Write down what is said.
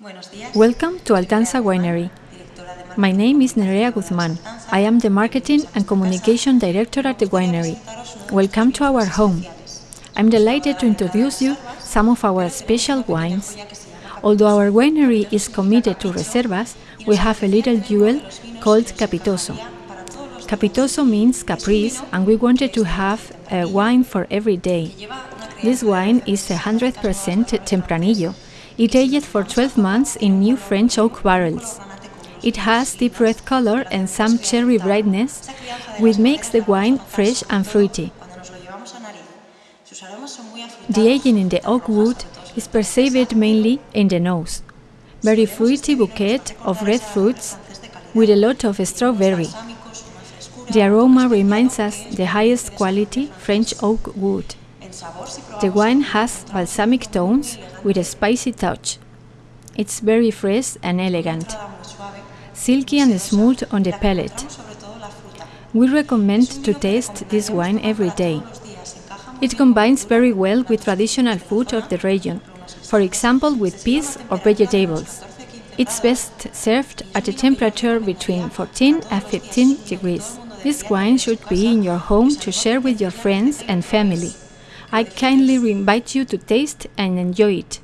Welcome to Altanza Winery. My name is Nerea Guzman. I am the Marketing and Communication Director at the winery. Welcome to our home. I'm delighted to introduce you some of our special wines. Although our winery is committed to reservas, we have a little jewel called Capitoso. Capitoso means caprice, and we wanted to have a wine for every day. This wine is 100% Tempranillo. It aged for 12 months in new French oak barrels. It has deep red color and some cherry brightness, which makes the wine fresh and fruity. The aging in the oak wood is perceived mainly in the nose. Very fruity bouquet of red fruits with a lot of strawberry. The aroma reminds us the highest quality French oak wood. The wine has balsamic tones with a spicy touch. It's very fresh and elegant, silky and smooth on the palate. We recommend to taste this wine every day. It combines very well with traditional food of the region, for example with peas or vegetables. It's best served at a temperature between 14 and 15 degrees. This wine should be in your home to share with your friends and family. I kindly invite you to taste and enjoy it.